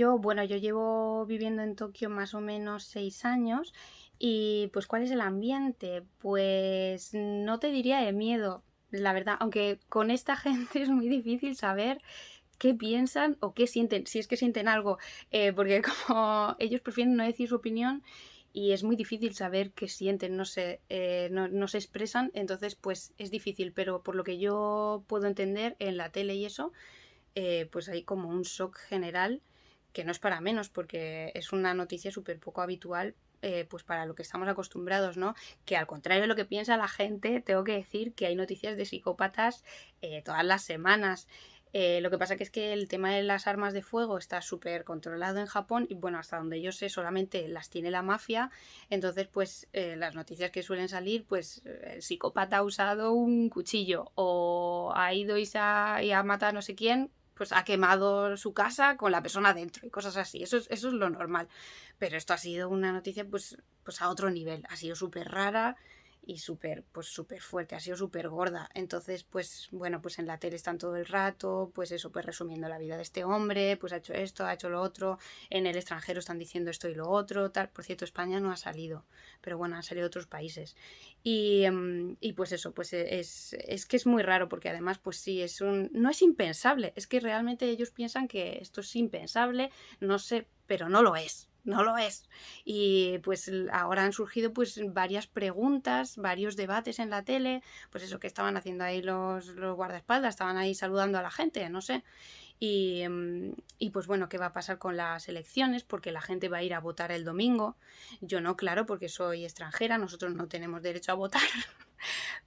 Yo, bueno, yo llevo viviendo en Tokio más o menos seis años y pues ¿cuál es el ambiente? Pues no te diría de miedo, la verdad, aunque con esta gente es muy difícil saber qué piensan o qué sienten, si es que sienten algo, eh, porque como ellos prefieren no decir su opinión y es muy difícil saber qué sienten, no se, eh, no, se expresan, entonces pues es difícil, pero por lo que yo puedo entender en la tele y eso, eh, pues hay como un shock general que no es para menos porque es una noticia súper poco habitual eh, pues para lo que estamos acostumbrados, ¿no? Que al contrario de lo que piensa la gente, tengo que decir que hay noticias de psicópatas todas las semanas. Eh, lo que pasa que es que el tema de las armas de fuego está súper controlado en Japón y bueno, hasta donde yo sé solamente las tiene la mafia, entonces pues eh, las noticias que suelen salir, pues el psicópata ha usado un cuchillo o ha ido y, ha, y ha matado a no sé quién, pues ha quemado su casa con la persona dentro y cosas así, eso es, eso es lo normal, pero esto ha sido una noticia pues, pues a otro nivel, ha sido súper rara y súper, pues súper fuerte, ha sido súper gorda. Entonces, pues bueno, pues en la tele están todo el rato, pues eso, pues resumiendo la vida de este hombre, pues ha hecho esto, ha hecho lo otro, en el extranjero están diciendo esto y lo otro, tal. Por cierto, España no ha salido, pero bueno, han salido otros países. Y, em, y pues eso, pues es, es que es muy raro porque además, pues sí, es un, no es impensable, es que realmente ellos piensan que esto es impensable, no sé, pero no lo es no lo es. Y pues ahora han surgido pues varias preguntas, varios debates en la tele, pues eso que estaban haciendo ahí los, los guardaespaldas, estaban ahí saludando a la gente, no sé. Y, mm, y, pues bueno, ¿qué va a pasar con las elecciones? Porque la gente va a ir a votar el domingo. Yo no, claro, porque soy extranjera, nosotros no tenemos derecho a votar.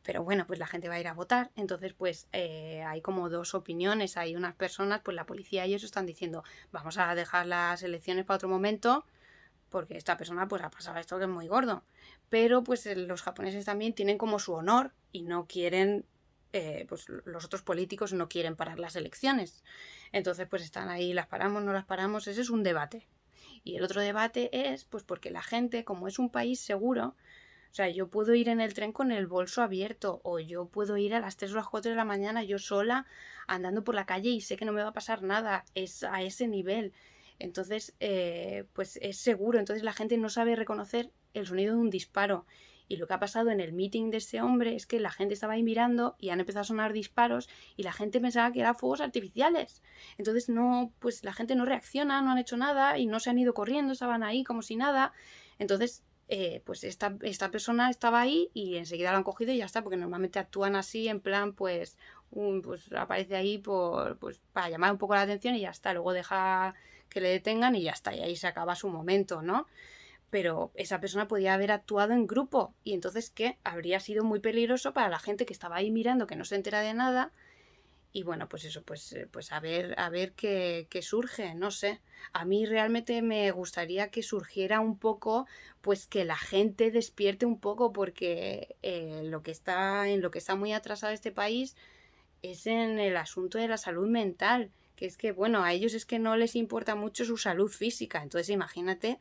Pero bueno, pues la gente va a ir a votar. Entonces, pues eh, hay como dos opiniones. Hay unas personas, pues la policía y ellos están diciendo, vamos a dejar las elecciones para otro momento, porque esta persona pues ha pasado esto que es muy gordo. Pero pues los japoneses también tienen como su honor y no quieren eh, pues los otros políticos no quieren parar las elecciones. Entonces, pues están ahí, las paramos, no las paramos, ese es un debate. Y el otro debate es, pues porque la gente, como es un país seguro, o sea, yo puedo ir en el tren con el bolso abierto o yo puedo ir a las 3 o las 4 de la mañana yo sola andando por la calle y sé que no me va a pasar nada. Es a ese nivel. Entonces, eh, pues es seguro. Entonces la gente no sabe reconocer el sonido de un disparo. Y lo que ha pasado en el meeting de ese hombre es que la gente estaba ahí mirando y han empezado a sonar disparos y la gente pensaba que eran fuegos artificiales. Entonces no, pues la gente no reacciona, no han hecho nada y no se han ido corriendo, estaban ahí como si nada. Entonces, eh, pues esta, esta, persona estaba ahí y enseguida lo han cogido y ya está, porque normalmente actúan así en plan, pues, un, pues aparece ahí por, pues, para llamar un poco la atención y ya está. Luego deja que le detengan y ya está, y ahí se acaba su momento, ¿no? pero esa persona podía haber actuado en grupo y entonces ¿qué? Habría sido muy peligroso para la gente que estaba ahí mirando, que no se entera de nada. Y bueno, pues eso, pues, eh, pues a ver, a ver qué, qué, surge, no sé. A mí realmente me gustaría que surgiera un poco, pues que la gente despierte un poco, porque eh, lo que está, en lo que está muy atrasado este país es en el asunto de la salud mental. Que es que, bueno, a ellos es que no les importa mucho su salud física. Entonces, imagínate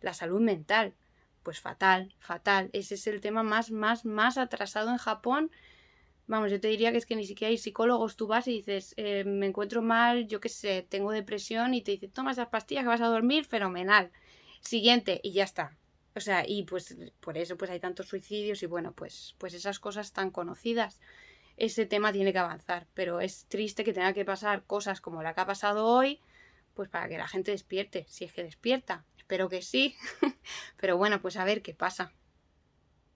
la salud mental. Pues fatal, fatal. Ese es el tema más, más, más atrasado en Japón. Vamos, yo te diría que es que ni siquiera hay psicólogos. Tú vas y dices, eh, me encuentro mal, yo qué sé, tengo depresión y te dicen, toma esas pastillas que vas a dormir, fenomenal. Siguiente, y ya está. O sea, y pues por eso pues hay tantos suicidios y bueno, pues, pues esas cosas tan conocidas. Ese tema tiene que avanzar, pero es triste que tenga que pasar cosas como la que ha pasado hoy, pues para que la gente despierte, si es que despierta. Espero que sí. Pero bueno, pues a ver qué pasa.